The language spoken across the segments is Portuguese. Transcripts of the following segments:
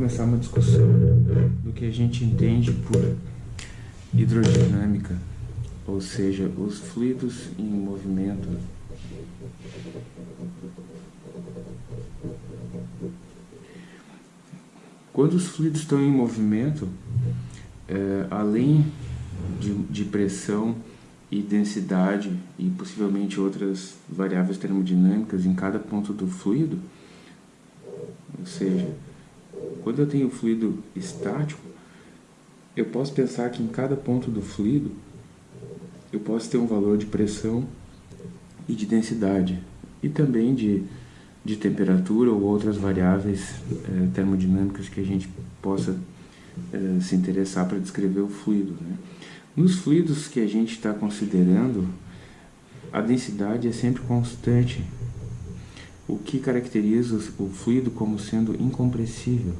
começar uma discussão do que a gente entende por hidrodinâmica, ou seja, os fluidos em movimento. Quando os fluidos estão em movimento, é, além de, de pressão e densidade e possivelmente outras variáveis termodinâmicas em cada ponto do fluido, ou seja, quando eu tenho fluido estático, eu posso pensar que em cada ponto do fluido eu posso ter um valor de pressão e de densidade e também de, de temperatura ou outras variáveis eh, termodinâmicas que a gente possa eh, se interessar para descrever o fluido. Né? Nos fluidos que a gente está considerando, a densidade é sempre constante, o que caracteriza o fluido como sendo incompressível.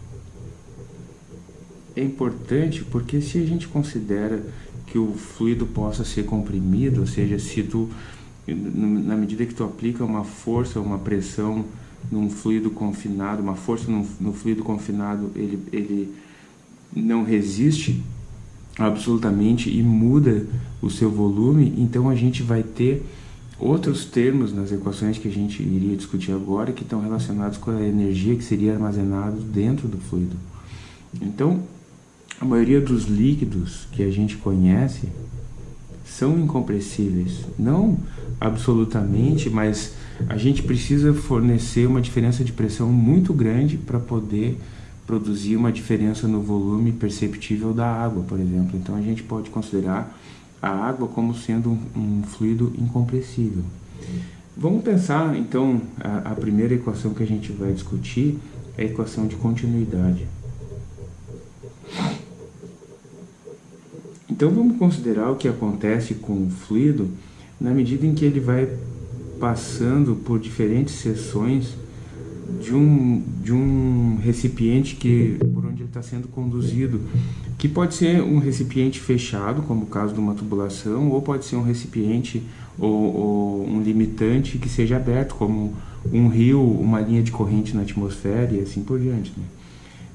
É importante porque se a gente considera que o fluido possa ser comprimido, ou seja, se tu, na medida que tu aplica uma força, uma pressão num fluido confinado, uma força no, fluido confinado, ele, ele não resiste absolutamente e muda o seu volume, então a gente vai ter outros termos nas equações que a gente iria discutir agora que estão relacionados com a energia que seria armazenada dentro do fluido. Então, a maioria dos líquidos que a gente conhece são incompressíveis. Não absolutamente, mas a gente precisa fornecer uma diferença de pressão muito grande para poder produzir uma diferença no volume perceptível da água, por exemplo. Então a gente pode considerar a água como sendo um, um fluido incompressível. Vamos pensar então a, a primeira equação que a gente vai discutir é a equação de continuidade. Então vamos considerar o que acontece com o fluido na medida em que ele vai passando por diferentes seções de um, de um recipiente que, por onde ele está sendo conduzido, que pode ser um recipiente fechado, como o caso de uma tubulação, ou pode ser um recipiente ou, ou um limitante que seja aberto, como um rio, uma linha de corrente na atmosfera e assim por diante. Né?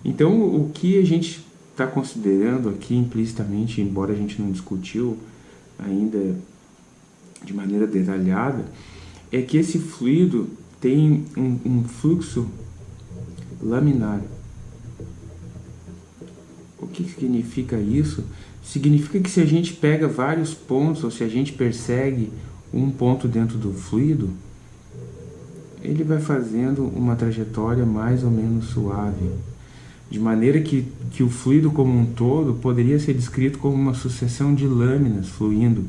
Então, o que a gente está considerando aqui implicitamente, embora a gente não discutiu ainda de maneira detalhada, é que esse fluido tem um, um fluxo laminar. O que significa isso? Significa que se a gente pega vários pontos, ou se a gente persegue um ponto dentro do fluido, ele vai fazendo uma trajetória mais ou menos suave, de maneira que, que o fluido como um todo poderia ser descrito como uma sucessão de lâminas fluindo,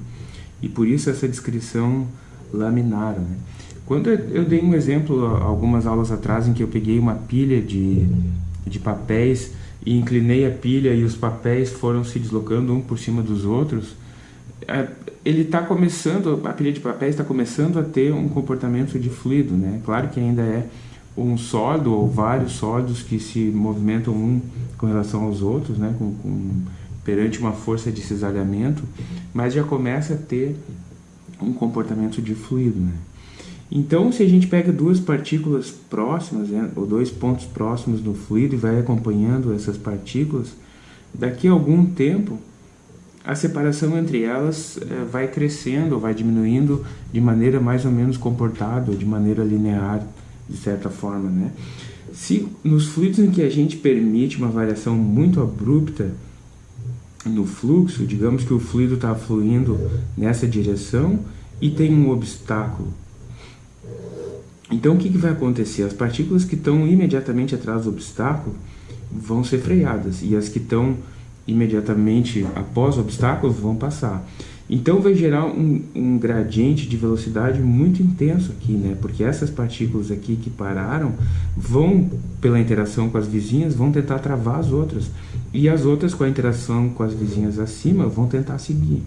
e por isso essa descrição laminar. Né? Quando eu dei um exemplo algumas aulas atrás em que eu peguei uma pilha de, de papéis e inclinei a pilha e os papéis foram se deslocando um por cima dos outros, é, ele está começando, a pilha de papéis está começando a ter um comportamento de fluido, né? Claro que ainda é um sólido ou vários sólidos que se movimentam um com relação aos outros, né? Com, com, perante uma força de cisalhamento, mas já começa a ter um comportamento de fluido, né? Então, se a gente pega duas partículas próximas, né, ou dois pontos próximos no fluido e vai acompanhando essas partículas, daqui a algum tempo, a separação entre elas é, vai crescendo ou vai diminuindo de maneira mais ou menos comportada, de maneira linear, de certa forma. Né? Se nos fluidos em que a gente permite uma variação muito abrupta no fluxo, digamos que o fluido está fluindo nessa direção e tem um obstáculo então o que, que vai acontecer? As partículas que estão imediatamente atrás do obstáculo vão ser freadas e as que estão imediatamente após o obstáculo vão passar. Então vai gerar um, um, gradiente de velocidade muito intenso aqui, né? Porque essas partículas aqui que pararam vão, pela interação com as vizinhas, vão tentar travar as outras. E as outras, com a interação com as vizinhas acima, vão tentar seguir.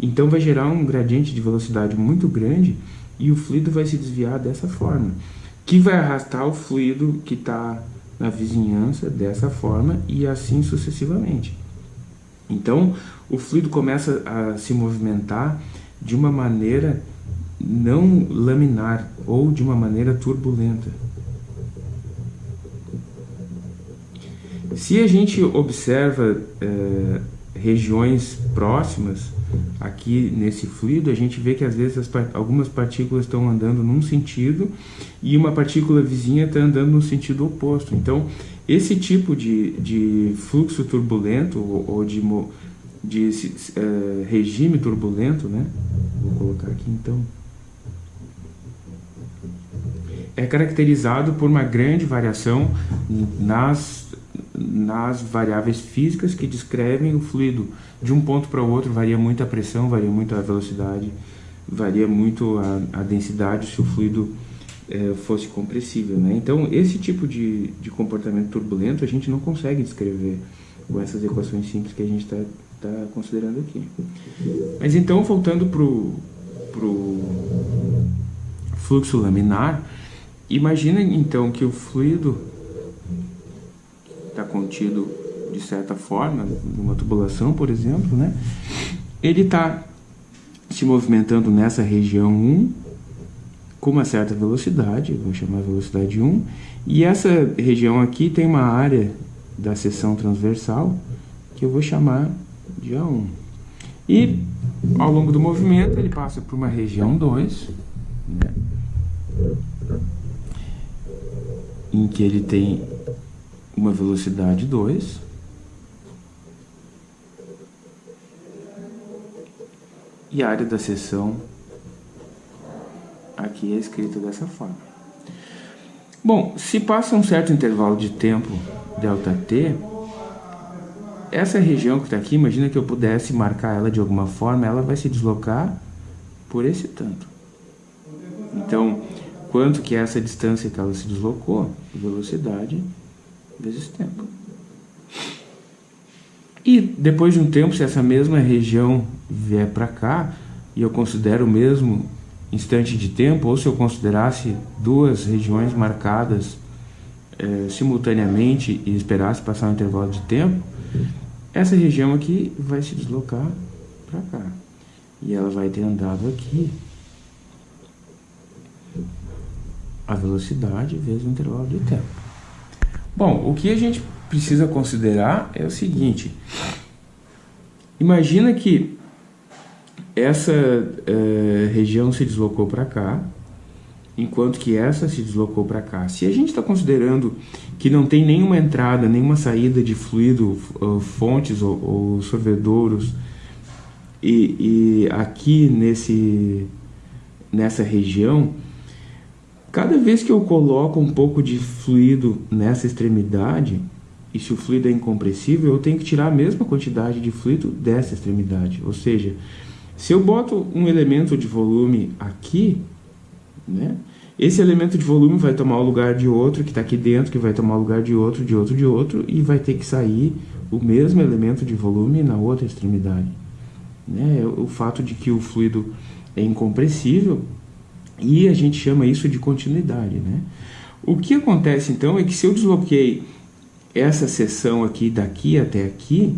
Então vai gerar um gradiente de velocidade muito grande e o fluido vai se desviar dessa forma, que vai arrastar o fluido que está na vizinhança dessa forma e assim sucessivamente. Então, o fluido começa a se movimentar de uma maneira não laminar ou de uma maneira turbulenta. Se a gente observa é, regiões próximas aqui nesse fluido, a gente vê que às vezes algumas partículas estão andando num sentido e uma partícula vizinha está andando no sentido oposto. Então, esse tipo de, de fluxo turbulento ou, ou de, de uh, regime turbulento, né? Vou colocar aqui então. É caracterizado por uma grande variação nas, nas variáveis físicas que descrevem o fluido. De um ponto para o outro varia muito a pressão, varia muito a velocidade, varia muito a, a densidade se o fluido é, fosse compressível. Né? Então, esse tipo de, de comportamento turbulento a gente não consegue descrever com essas equações simples que a gente está tá considerando aqui. Mas então, voltando para o fluxo laminar, imagina então que o fluido está contido de certa forma, numa tubulação, por exemplo, né? ele está se movimentando nessa região 1 com uma certa velocidade, vou chamar velocidade 1, e essa região aqui tem uma área da seção transversal que eu vou chamar de A1. E ao longo do movimento ele passa por uma região 2, né, em que ele tem uma velocidade 2, e a área da seção aqui é escrito dessa forma. Bom, se passa um certo intervalo de tempo, ΔT, essa região que está aqui, imagina que eu pudesse marcar ela de alguma forma, ela vai se deslocar por esse tanto. Então, quanto que é essa distância que ela se deslocou? Velocidade vezes tempo. E depois de um tempo, se essa mesma região vier para cá, e eu considero o mesmo instante de tempo, ou se eu considerasse duas regiões marcadas é, simultaneamente e esperasse passar um intervalo de tempo, essa região aqui vai se deslocar para cá. E ela vai ter andado aqui a velocidade vezes o intervalo de tempo. Bom, o que a gente precisa considerar é o seguinte. Imagina que essa é, região se deslocou para cá, enquanto que essa se deslocou para cá. Se a gente está considerando que não tem nenhuma entrada, nenhuma saída de fluido, fontes ou, ou sorvedouros, e, e, aqui nesse, nessa região, cada vez que eu coloco um pouco de fluido nessa extremidade, e se o fluido é incompressível, eu tenho que tirar a mesma quantidade de fluido dessa extremidade. Ou seja, se eu boto um elemento de volume aqui, né, esse elemento de volume vai tomar o lugar de outro que está aqui dentro, que vai tomar o lugar de outro, de outro, de outro, e vai ter que sair o mesmo elemento de volume na outra extremidade. Né? O fato de que o fluido é incompressível e a gente chama isso de continuidade. Né? O que acontece então é que se eu desloquei essa seção aqui daqui até aqui,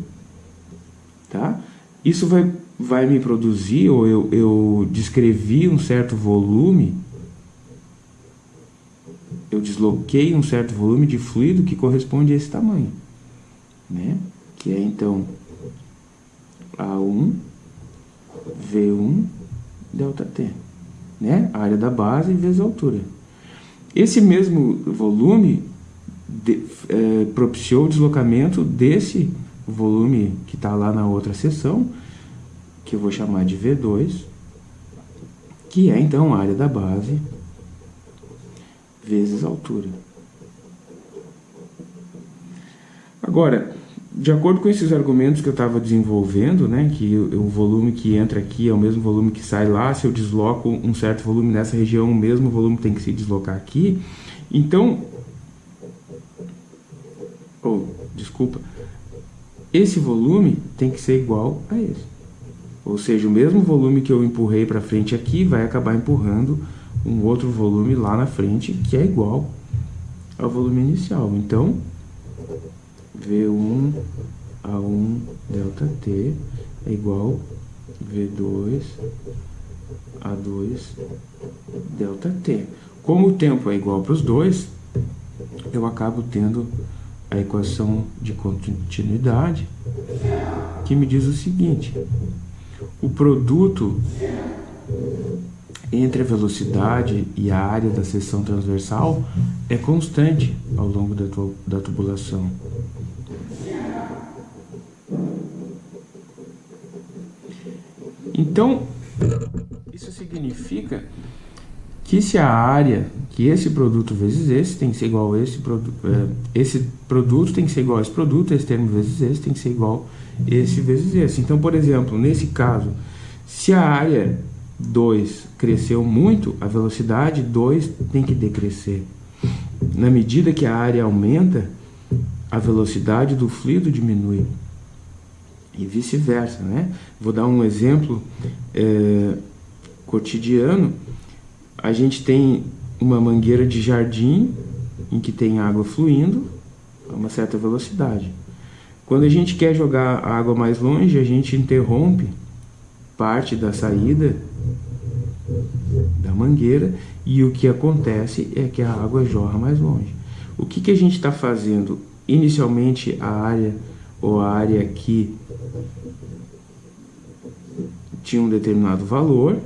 tá? isso vai vai me produzir, ou eu, eu descrevi um certo volume, eu desloquei um certo volume de fluido que corresponde a esse tamanho, né? Que é então A1, V1, ΔT, né? A área da base vezes a altura. Esse mesmo volume de, é, propiciou o deslocamento desse volume que está lá na outra seção, que eu vou chamar de V2, que é então a área da base vezes a altura. Agora, de acordo com esses argumentos que eu estava desenvolvendo, né, que o, volume que entra aqui é o mesmo volume que sai lá, se eu desloco um certo volume nessa região, o mesmo volume tem que se deslocar aqui. Então, oh, desculpa, esse volume tem que ser igual a esse. Ou seja, o mesmo volume que eu empurrei para frente aqui vai acabar empurrando um outro volume lá na frente que é igual ao volume inicial. Então, V1 A1 delta T é igual V2 A2 delta T. Como o tempo é igual para os dois, eu acabo tendo a equação de continuidade, que me diz o seguinte: o produto entre a velocidade e a área da seção transversal é constante ao longo da, da tubulação. Então, isso significa que se a área, que esse produto vezes esse tem que ser igual a esse produto, é, esse produto tem que ser igual a esse produto, esse termo vezes esse tem que ser igual a esse vezes esse. Então, por exemplo, nesse caso, se a área 2 cresceu muito, a velocidade 2 tem que decrescer. Na medida que a área aumenta, a velocidade do fluido diminui. E vice-versa, né? Vou dar um exemplo é, cotidiano a gente tem uma mangueira de jardim em que tem água fluindo a uma certa velocidade. Quando a gente quer jogar a água mais longe, a gente interrompe parte da saída da mangueira e o que acontece é que a água jorra mais longe. O que, que a gente está fazendo? Inicialmente a área ou a área que tinha um determinado valor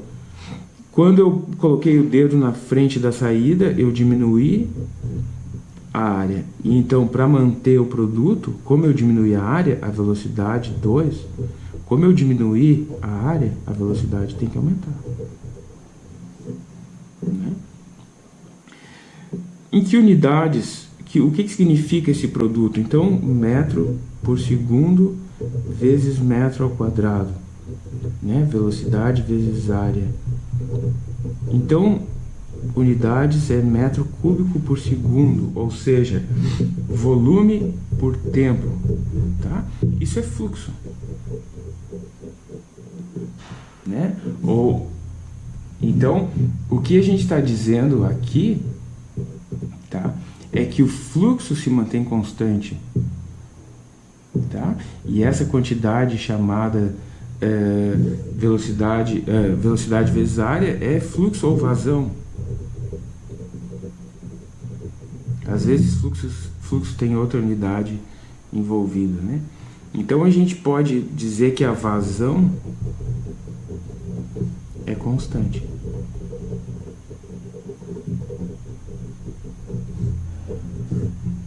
quando eu coloquei o dedo na frente da saída, eu diminuí a área. E então, para manter o produto, como eu diminuí a área, a velocidade 2, como eu diminuí a área, a velocidade tem que aumentar. Né? Em que unidades, que, o que, que significa esse produto? Então, metro por segundo vezes metro ao quadrado. Né? Velocidade vezes área. Então, unidades é metro cúbico por segundo, ou seja, volume por tempo, tá? Isso é fluxo, né? Ou então, o que a gente está dizendo aqui, tá? É que o fluxo se mantém constante, tá? E essa quantidade chamada é, velocidade, é, velocidade vezes área é fluxo ou vazão. Às vezes fluxo, fluxo tem outra unidade envolvida, né? Então a gente pode dizer que a vazão é constante.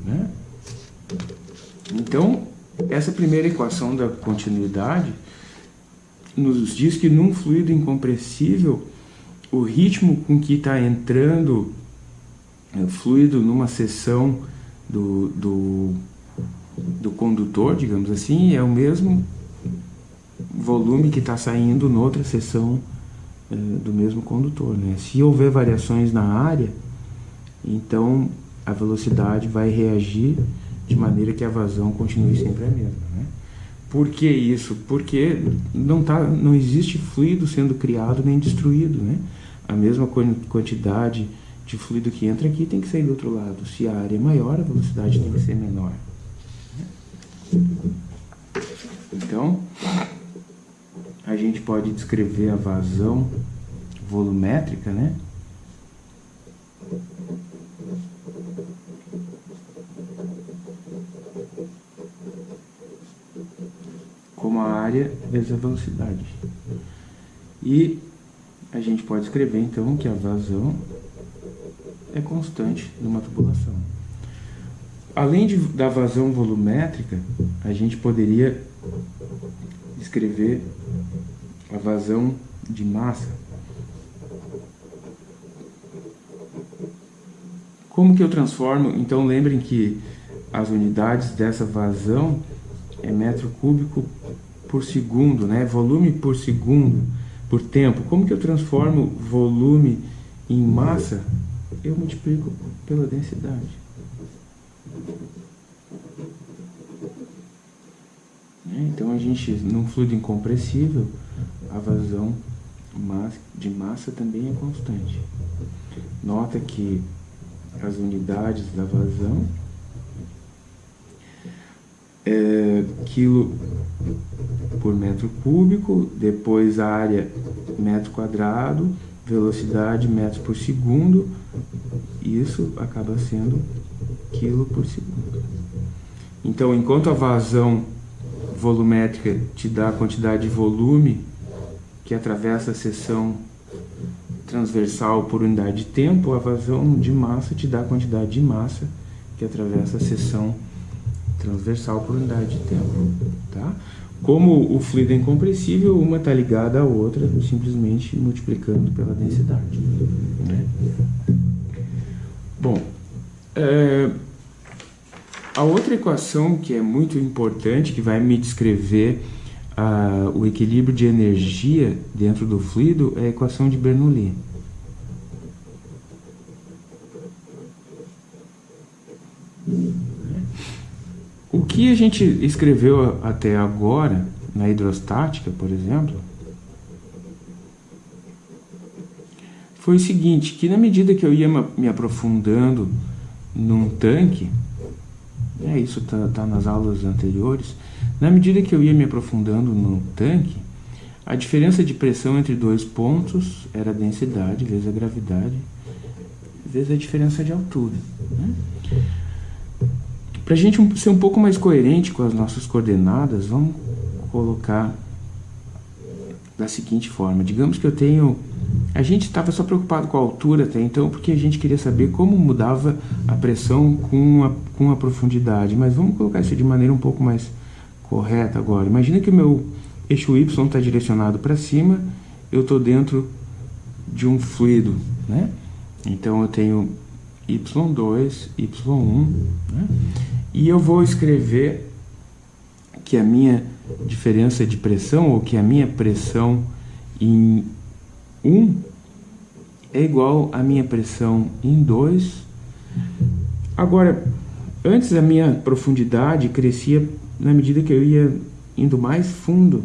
Né? Então, essa primeira equação da continuidade nos diz que num fluido incompressível, o ritmo com que está entrando o fluido numa seção do, do, do condutor, digamos assim, é o mesmo volume que está saindo noutra seção eh, do mesmo condutor. Né? Se houver variações na área, então a velocidade vai reagir de maneira que a vazão continue sempre a mesma. Né? Por que isso? Porque não, tá, não existe fluido sendo criado nem destruído. Né? A mesma quantidade de fluido que entra aqui tem que sair do outro lado. Se a área é maior, a velocidade tem que ser menor. Então, a gente pode descrever a vazão volumétrica, né? como a área vezes a velocidade. E a gente pode escrever então que a vazão é constante numa tubulação. Além de, da vazão volumétrica, a gente poderia escrever a vazão de massa. Como que eu transformo? Então lembrem que as unidades dessa vazão é metro cúbico por segundo, né? Volume por segundo, por tempo. Como que eu transformo volume em massa? Eu multiplico pela densidade. Né? Então a gente, num fluido incompressível, a vazão de massa também é constante. Nota que as unidades da vazão é, quilo por metro cúbico, depois a área metro quadrado, velocidade metros por segundo, isso acaba sendo quilo por segundo. Então, enquanto a vazão volumétrica te dá a quantidade de volume que atravessa a seção transversal por unidade de tempo, a vazão de massa te dá a quantidade de massa que atravessa a seção transversal por unidade de tempo. Tá? Como o fluido é incompressível, uma está ligada à outra, simplesmente multiplicando pela densidade. Né? Bom, é, a outra equação que é muito importante, que vai me descrever o equilíbrio de energia dentro do fluido, é a equação de Bernoulli. O que a gente escreveu até agora, na hidrostática, por exemplo, foi o seguinte, que na medida que eu ia me aprofundando num tanque, é, isso está tá nas aulas anteriores, na medida que eu ia me aprofundando no tanque, a diferença de pressão entre dois pontos era a densidade vezes a gravidade vezes a diferença de altura. Né? Para a gente ser um pouco mais coerente com as nossas coordenadas, vamos colocar da seguinte forma. Digamos que eu tenho... A gente estava só preocupado com a altura até então, porque a gente queria saber como mudava a pressão com a, com a profundidade. Mas vamos colocar isso de maneira um pouco mais correta agora. Imagina que o meu eixo Y está direcionado para cima, eu estou dentro de um fluido, né? Então eu tenho Y2, Y1, né? E eu vou escrever que a minha diferença de pressão, ou que a minha pressão em 1 é igual à minha pressão em 2. Agora, antes a minha profundidade crescia na medida que eu ia indo mais fundo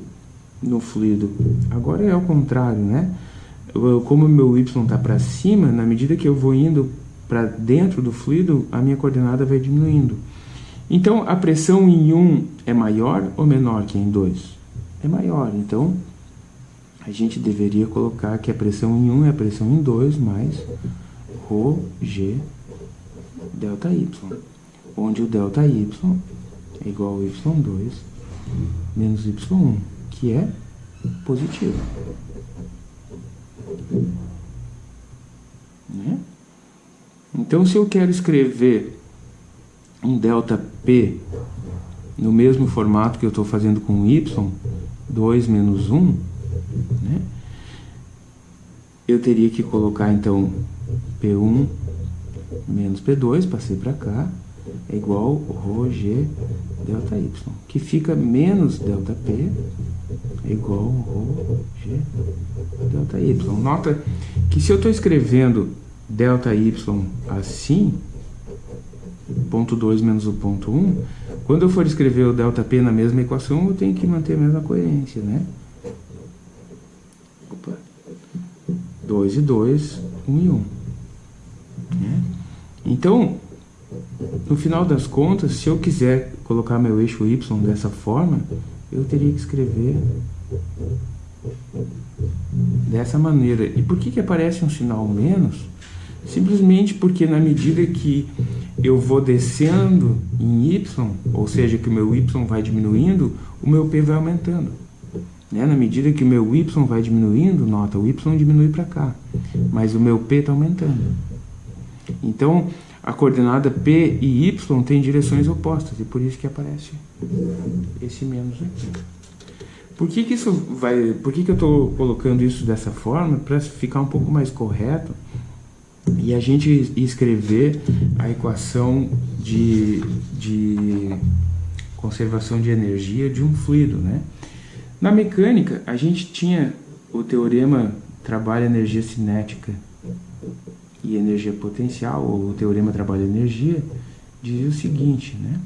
no fluido. Agora é ao contrário, né? Como meu y está para cima, na medida que eu vou indo para dentro do fluido, a minha coordenada vai diminuindo. Então, a pressão em 1 é maior ou menor que em 2? É maior. Então, a gente deveria colocar que a pressão em 1 é a pressão em 2 mais ρ, g, delta y. Onde o delta y é igual a y2 menos y1, que é positivo. Né? Então, se eu quero escrever um delta P no mesmo formato que eu estou fazendo com Y, 2 menos 1, né? eu teria que colocar então P1 menos P2, passei para cá, é igual ρ g delta Y, que fica menos delta P é igual ρ g delta Y. Nota que se eu estou escrevendo delta Y assim, ponto 2 menos o ponto 1, um, quando eu for escrever o ΔP na mesma equação, eu tenho que manter a mesma coerência, né? Opa. 2 e 2, 1 um e 1. Um. Né? Então, no final das contas, se eu quiser colocar meu eixo Y dessa forma, eu teria que escrever dessa maneira. E por que, que aparece um sinal menos? Simplesmente porque na medida que eu vou descendo em Y, ou seja, que o meu Y vai diminuindo, o meu P vai aumentando. Né? Na medida que o meu Y vai diminuindo, nota, o Y diminui para cá, mas o meu P está aumentando. Então, a coordenada P e Y têm direções opostas, e por isso que aparece esse menos aqui. Por que, que isso vai. Por que, que eu estou colocando isso dessa forma? Para ficar um pouco mais correto e a gente escrever a equação de, de conservação de energia de um fluido, né? Na mecânica, a gente tinha o teorema trabalho-energia cinética e energia potencial, ou o teorema trabalho-energia, dizia o seguinte, né?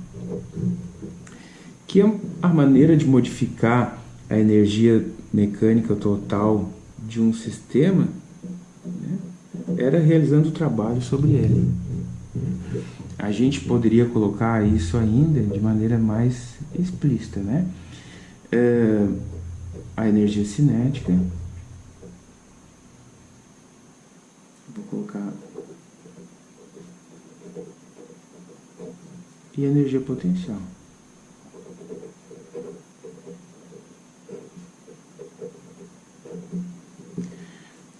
Que a maneira de modificar a energia mecânica total de um sistema era realizando o trabalho sobre ele. A gente poderia colocar isso ainda de maneira mais explícita, né? É, a energia cinética. Vou colocar. E a energia potencial.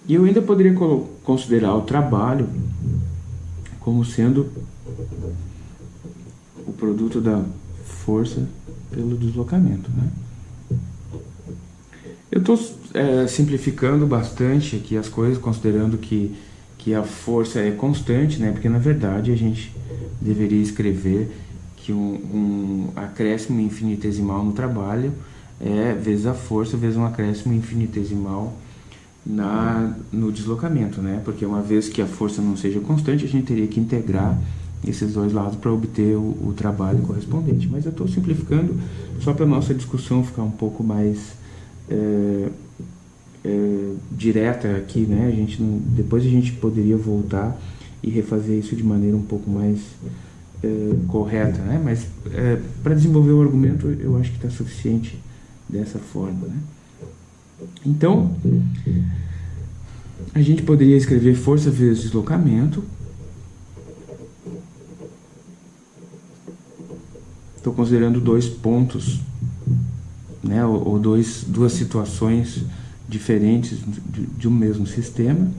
E eu ainda poderia considerar o trabalho como sendo o produto da força pelo deslocamento. Né? Eu estou é, simplificando bastante aqui as coisas, considerando que, que a força é constante, né? porque na verdade a gente deveria escrever que um, um acréscimo infinitesimal no trabalho é vezes a força vezes um acréscimo infinitesimal na, no deslocamento, né? Porque uma vez que a força não seja constante, a gente teria que integrar esses dois lados para obter o, o, trabalho correspondente. Mas eu estou simplificando só para a nossa discussão ficar um pouco mais é, é, direta aqui, né? A gente não, depois a gente poderia voltar e refazer isso de maneira um pouco mais é, correta, né? Mas é, para desenvolver o argumento eu acho que está suficiente dessa forma, né? Então, a gente poderia escrever força vezes deslocamento. Estou considerando dois pontos, né, ou, dois, duas situações diferentes de um mesmo sistema.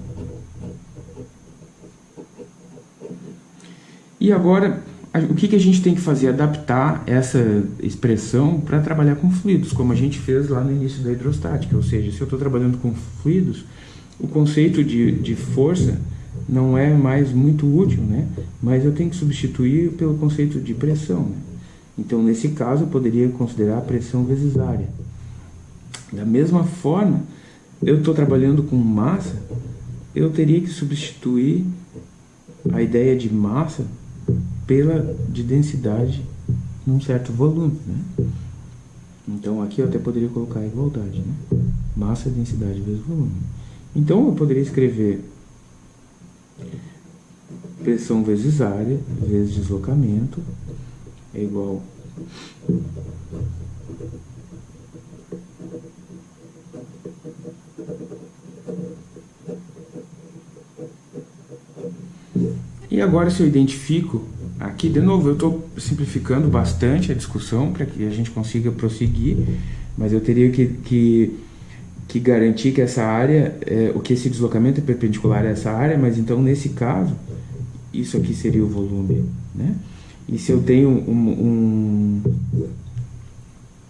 E agora, o que, que a gente tem que fazer? Adaptar essa expressão para trabalhar com fluidos, como a gente fez lá no início da hidrostática. Ou seja, se eu estou trabalhando com fluidos, o conceito de, de força não é mais muito útil, né? mas eu tenho que substituir pelo conceito de pressão. Né? Então, nesse caso, eu poderia considerar a pressão vezes área. Da mesma forma, eu estou trabalhando com massa, eu teria que substituir a ideia de massa pela de densidade num certo volume, né? Então aqui eu até poderia colocar igualdade, né? Massa, densidade vezes volume. Então eu poderia escrever pressão vezes área vezes deslocamento é igual E agora se eu identifico Aqui, de novo, eu estou simplificando bastante a discussão para que a gente consiga prosseguir, mas eu teria que, que, que garantir que essa área, é, o que esse deslocamento é perpendicular a essa área, mas então, nesse caso, isso aqui seria o volume, né? E se eu tenho um, um,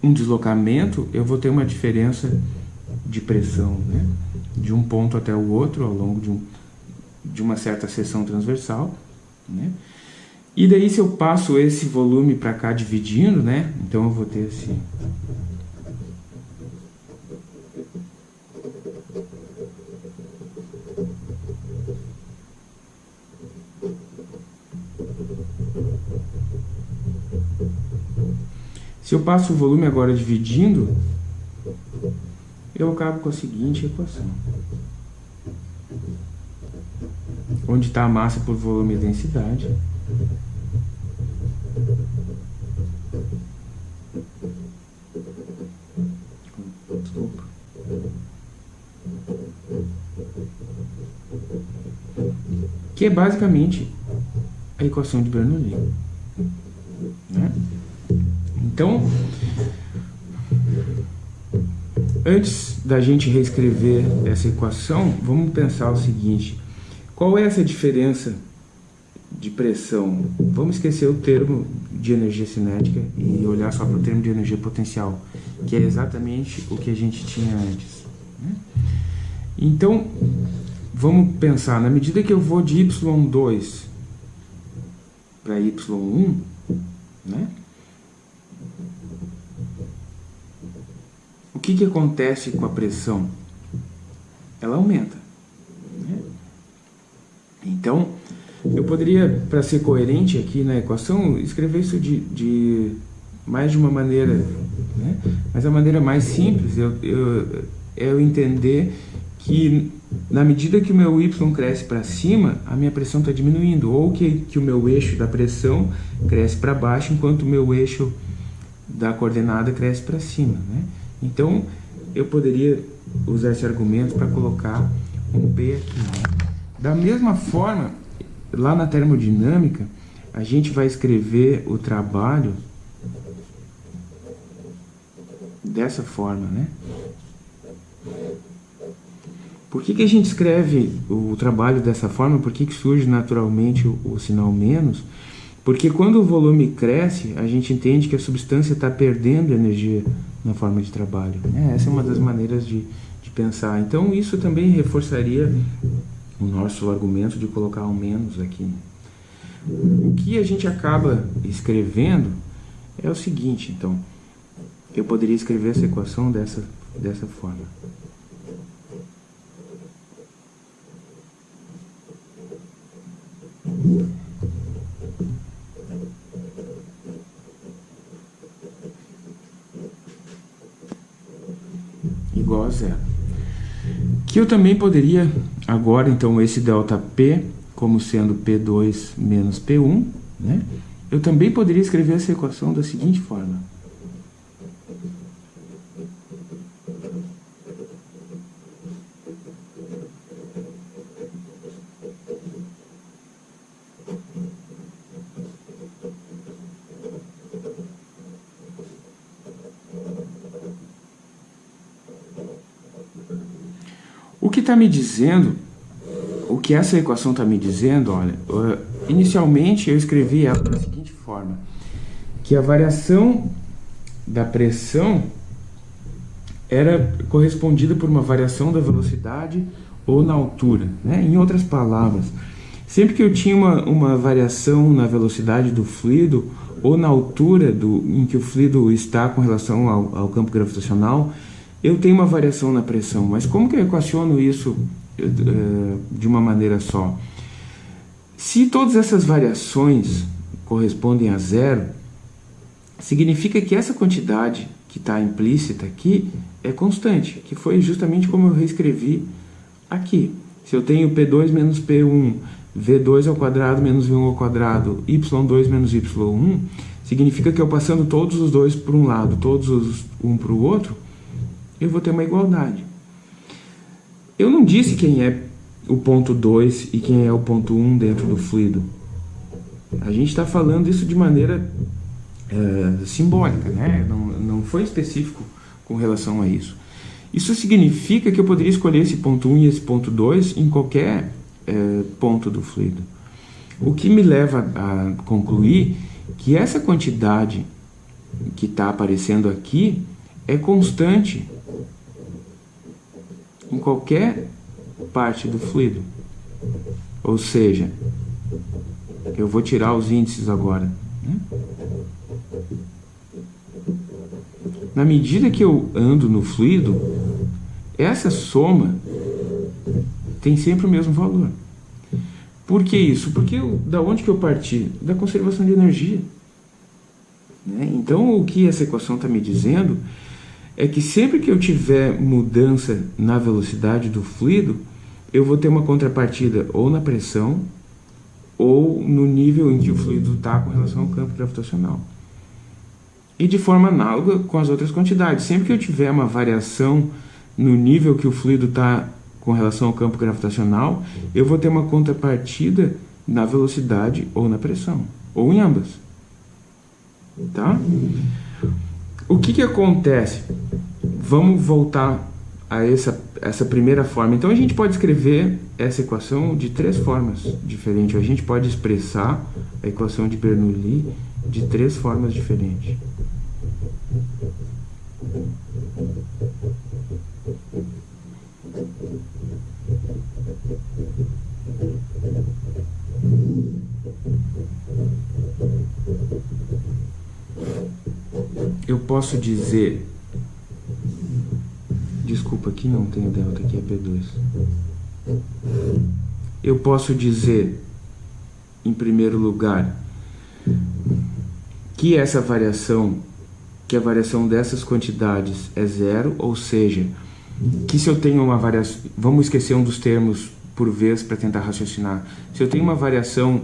um deslocamento, eu vou ter uma diferença de pressão, né? De um ponto até o outro, ao longo de, um, de uma certa seção transversal, né? E daí se eu passo esse volume para cá dividindo, né? Então eu vou ter assim... Se eu passo o volume agora dividindo, eu acabo com a seguinte equação. Onde está a massa por volume e densidade. Que é basicamente a equação de Bernoulli. Né? Então, antes da gente reescrever essa equação, vamos pensar o seguinte: qual é essa diferença de pressão, vamos esquecer o termo de energia cinética e olhar só para o termo de energia potencial, que é exatamente o que a gente tinha antes. Né? Então, vamos pensar, na medida que eu vou de y2 para y1, né? o que, que acontece com a pressão? Ela aumenta. Né? Então, eu poderia, para ser coerente aqui na equação, escrever isso de, de mais de uma maneira, né? mas a maneira mais simples eu, eu, é eu entender que na medida que o meu y cresce para cima, a minha pressão está diminuindo, ou que, que o meu eixo da pressão cresce para baixo, enquanto o meu eixo da coordenada cresce para cima. Né? Então, eu poderia usar esse argumento para colocar um P aqui. Né? Da mesma forma, lá na termodinâmica, a gente vai escrever o trabalho dessa forma, né? Por que, que a gente escreve o trabalho dessa forma? Por que, que surge naturalmente o, o sinal menos? Porque quando o volume cresce, a gente entende que a substância está perdendo energia na forma de trabalho. É, essa é uma das maneiras de, de pensar. Então isso também reforçaria o nosso argumento de colocar o menos aqui. O que a gente acaba escrevendo é o seguinte, então. Eu poderia escrever essa equação dessa, dessa forma. Igual a zero. Que eu também poderia, agora, então, esse ΔP como sendo P2 menos P1, né? eu também poderia escrever essa equação da seguinte forma. O que está me dizendo, o que essa equação está me dizendo, olha, inicialmente eu escrevi ela da seguinte forma, que a variação da pressão era correspondida por uma variação da velocidade ou na altura. Né? Em outras palavras, sempre que eu tinha uma, uma variação na velocidade do fluido ou na altura do, em que o fluido está com relação ao, ao campo gravitacional, eu tenho uma variação na pressão, mas como que eu equaciono isso uh, de uma maneira só? Se todas essas variações correspondem a zero, significa que essa quantidade que está implícita aqui é constante, que foi justamente como eu reescrevi aqui. Se eu tenho P2 menos P1, V2 ao quadrado menos V1 ao quadrado, Y2 menos Y1, significa que eu passando todos os dois para um lado, todos os um para o outro, eu vou ter uma igualdade. Eu não disse quem é o ponto 2 e quem é o ponto 1 um dentro do fluido. A gente está falando isso de maneira é, simbólica, né? não, não foi específico com relação a isso. Isso significa que eu poderia escolher esse ponto 1 um e esse ponto 2 em qualquer é, ponto do fluido. O que me leva a concluir que essa quantidade que está aparecendo aqui é constante em qualquer parte do fluido. Ou seja, eu vou tirar os índices agora. Né? Na medida que eu ando no fluido, essa soma tem sempre o mesmo valor. Por que isso? Porque eu, da onde que eu parti? Da conservação de energia. Né? Então, o que essa equação está me dizendo é que sempre que eu tiver mudança na velocidade do fluido, eu vou ter uma contrapartida ou na pressão ou no nível em que o fluido está com relação ao campo gravitacional. E de forma análoga com as outras quantidades. Sempre que eu tiver uma variação no nível que o fluido está com relação ao campo gravitacional, eu vou ter uma contrapartida na velocidade ou na pressão, ou em ambas. Tá? O que, que acontece? Vamos voltar a essa, essa primeira forma. Então a gente pode escrever essa equação de três formas diferentes. A gente pode expressar a equação de Bernoulli de três formas diferentes. Eu posso dizer... Desculpa, aqui não tem delta, aqui é P2. Eu posso dizer, em primeiro lugar, que essa variação, que a variação dessas quantidades é zero, ou seja, que se eu tenho uma variação... Vamos esquecer um dos termos por vez para tentar raciocinar. Se eu tenho uma variação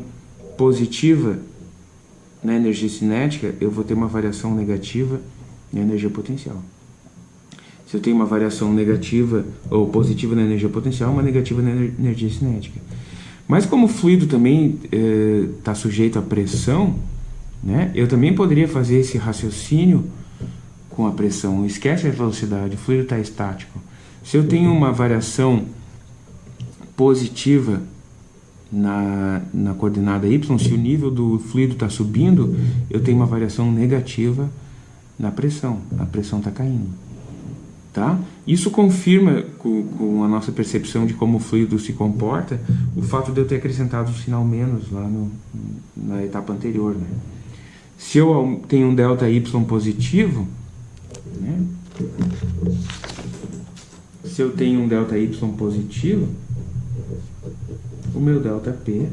positiva na energia cinética, eu vou ter uma variação negativa na energia potencial. Se eu tenho uma variação negativa ou positiva na energia potencial, uma negativa na energia cinética. Mas como o fluido também está eh, sujeito à pressão, né, eu também poderia fazer esse raciocínio com a pressão. Esquece a velocidade, o fluido está estático. Se eu tenho uma variação positiva na, na coordenada y, se o nível do fluido está subindo, eu tenho uma variação negativa na pressão, a pressão está caindo. Tá? Isso confirma com, com, a nossa percepção de como o fluido se comporta o fato de eu ter acrescentado um sinal menos lá no, na etapa anterior. Né? Se eu tenho um ΔY positivo, né? se eu tenho um ΔY positivo, o meu ΔP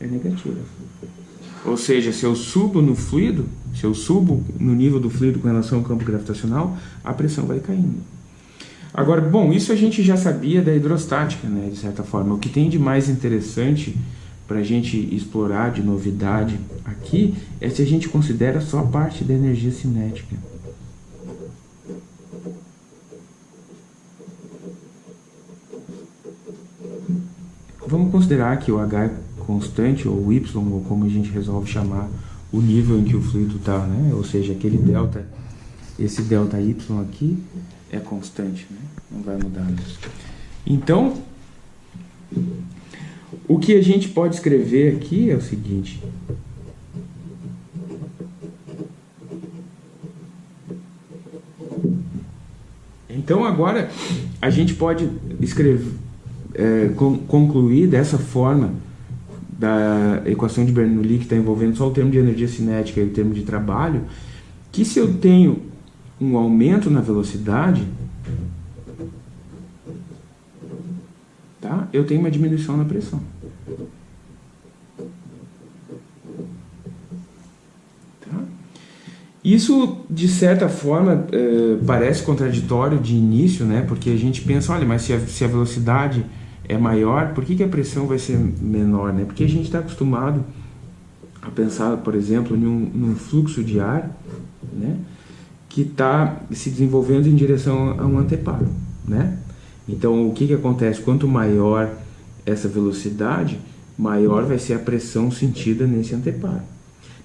é negativo. Ou seja, se eu subo no fluido, se eu subo no nível do fluido com relação ao campo gravitacional, a pressão vai caindo. Agora, bom, isso a gente já sabia da hidrostática, né, de certa forma. O que tem de mais interessante para a gente explorar de novidade aqui é se a gente considera só a parte da energia cinética. Vamos considerar que o H é constante, ou Y, ou como a gente resolve chamar o nível em que o fluido está, né? ou seja, aquele delta, esse delta Y aqui é constante, né? não vai mudar. Então, o que a gente pode escrever aqui é o seguinte. Então agora a gente pode escrever, é, concluir dessa forma da equação de Bernoulli que está envolvendo só o termo de energia cinética e o termo de trabalho, que se eu tenho um aumento na velocidade, tá? eu tenho uma diminuição na pressão. Tá? Isso, de certa forma, é, parece contraditório de início, né? porque a gente pensa, olha, mas se a, se a velocidade é maior, por que, que a pressão vai ser menor? Né? Porque a gente está acostumado a pensar, por exemplo, num, num fluxo de ar né? que está se desenvolvendo em direção a um anteparo. Né? Então, o que, que acontece? Quanto maior essa velocidade, maior vai ser a pressão sentida nesse anteparo.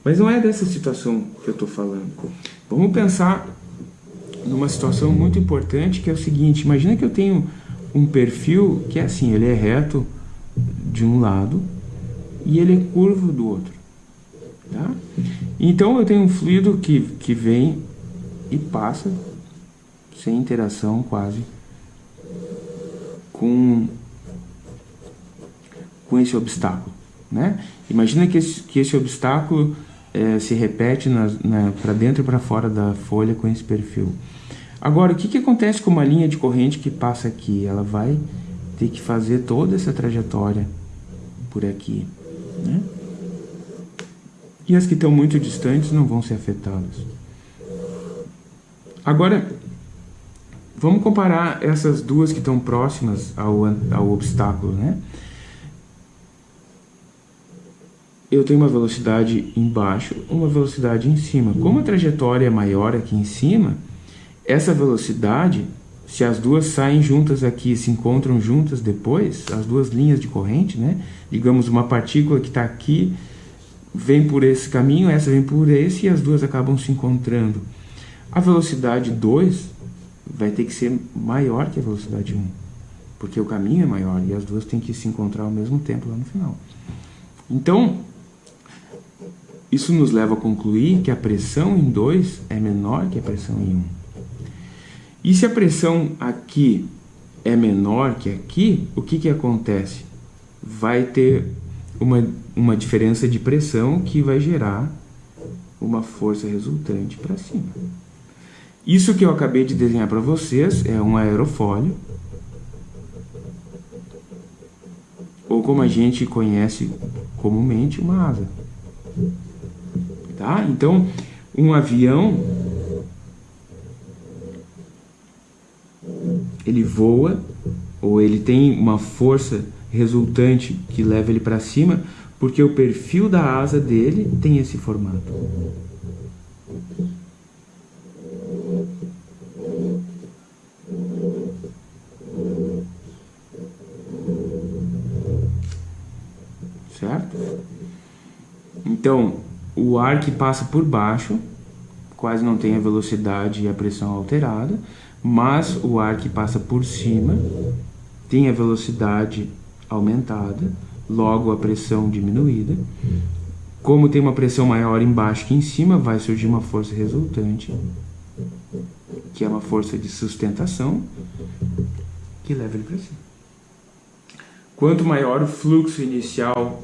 Mas não é dessa situação que eu estou falando. Vamos pensar numa situação muito importante que é o seguinte, imagina que eu tenho um perfil que é assim, ele é reto de um lado e ele é curvo do outro. Tá? Então eu tenho um fluido que, que vem e passa sem interação quase com, com esse obstáculo. Né? Imagina que esse, que esse obstáculo é, se repete para dentro e para fora da folha com esse perfil. Agora, o que, que acontece com uma linha de corrente que passa aqui? Ela vai ter que fazer toda essa trajetória por aqui. Né? E as que estão muito distantes não vão ser afetadas. Agora, vamos comparar essas duas que estão próximas ao, ao obstáculo. Né? Eu tenho uma velocidade embaixo, uma velocidade em cima. Como a trajetória é maior aqui em cima, essa velocidade, se as duas saem juntas aqui, se encontram juntas depois, as duas linhas de corrente, né? Digamos, uma partícula que está aqui vem por esse caminho, essa vem por esse e as duas acabam se encontrando. A velocidade 2 vai ter que ser maior que a velocidade 1, um, porque o caminho é maior e as duas têm que se encontrar ao mesmo tempo lá no final. Então, isso nos leva a concluir que a pressão em 2 é menor que a pressão em 1. Um. E se a pressão aqui é menor que aqui, o que, que acontece? Vai ter uma, uma diferença de pressão que vai gerar uma força resultante para cima. Isso que eu acabei de desenhar para vocês é um aerofólio, ou como a gente conhece comumente, uma asa. Tá? Então, um avião ele voa ou ele tem uma força resultante que leva ele para cima, porque o perfil da asa dele tem esse formato. Certo? Então, o ar que passa por baixo quase não tem a velocidade e a pressão alterada, mas o ar que passa por cima tem a velocidade aumentada, logo a pressão diminuída. Como tem uma pressão maior embaixo que em cima, vai surgir uma força resultante, que é uma força de sustentação, que leva ele para cima. Quanto maior o fluxo inicial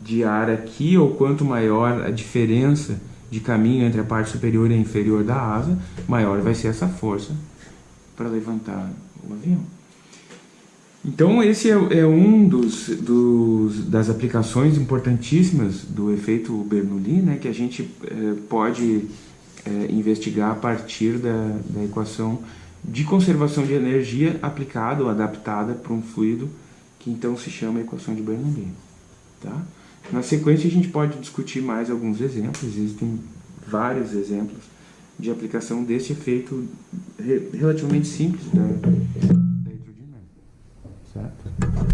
de ar aqui, ou quanto maior a diferença de caminho entre a parte superior e a inferior da asa, maior vai ser essa força para levantar o avião. Então esse é, é um dos, dos, das aplicações importantíssimas do efeito Bernoulli, né, que a gente é, pode é, investigar a partir da, da equação de conservação de energia aplicada ou adaptada para um fluido, que então se chama equação de Bernoulli. Tá? Na sequência a gente pode discutir mais alguns exemplos, existem vários exemplos de aplicação desse efeito relativamente simples da, da hidrodinâmica. Certo?